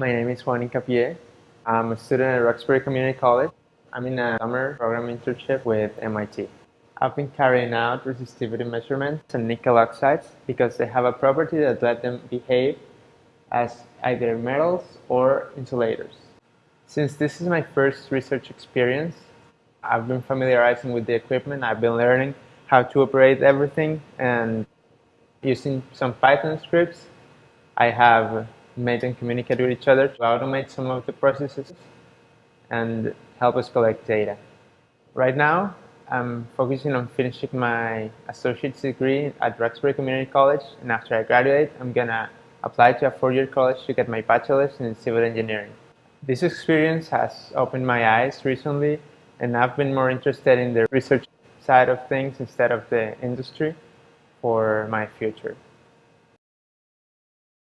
My name is Juan Incapié. I'm a student at Roxbury Community College. I'm in a summer program internship with MIT. I've been carrying out resistivity measurements on nickel oxides because they have a property that let them behave as either metals or insulators. Since this is my first research experience, I've been familiarizing with the equipment. I've been learning how to operate everything and using some Python scripts, I have made them communicate with each other to automate some of the processes and help us collect data. Right now, I'm focusing on finishing my associate's degree at Roxbury Community College, and after I graduate, I'm gonna apply to a four-year college to get my bachelor's in civil engineering. This experience has opened my eyes recently, and I've been more interested in the research side of things instead of the industry for my future.